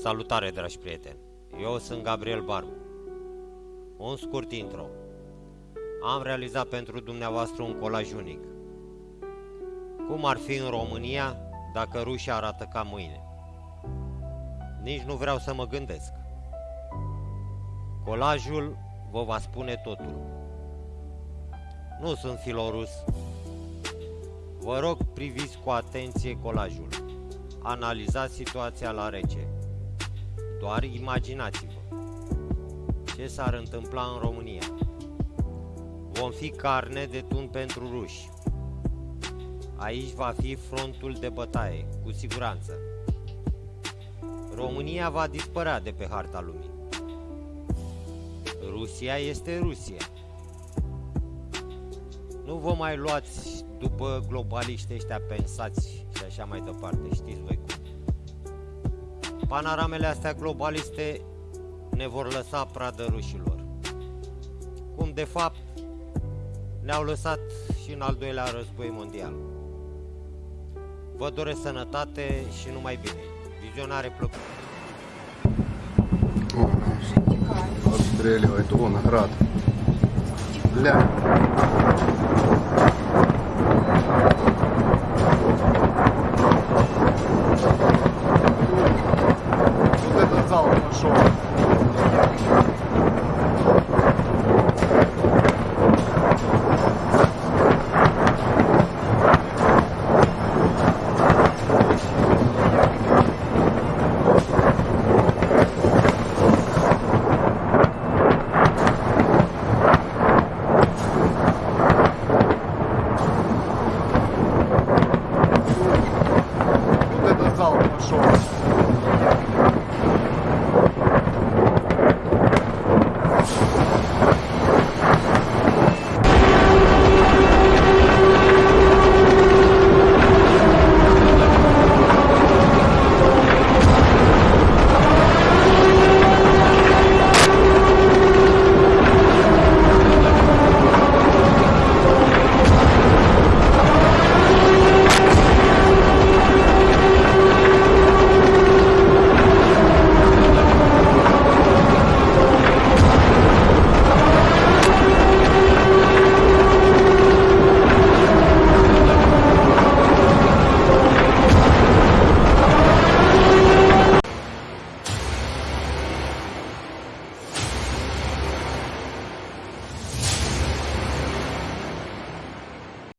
Salutare, dragi prieteni! Eu sunt Gabriel Barbu. Un scurt intro. Am realizat pentru dumneavoastră un colaj unic. Cum ar fi în România dacă rușii arată ca mâine? Nici nu vreau să mă gândesc. Colajul vă va spune totul. Nu sunt filorus. Vă rog, priviți cu atenție colajul. Analizați situația la rece. Doar imaginați-vă. Ce s-ar întâmpla în România? Vom fi carne de tun pentru ruși. Aici va fi frontul de bătaie, cu siguranță. România va dispărea de pe harta lumii. Rusia este Rusia. Nu vă mai luați după globaliști ăștia pensați și așa mai departe, știți voi cum. Panoramele astea globaliste ne vor lăsa pradă rușilor. Cum de fapt ne-au lăsat și în al doilea război mondial. Vă doresc sănătate și numai bine. Vizionare plăcută. Обстреливает он град. Бля. door.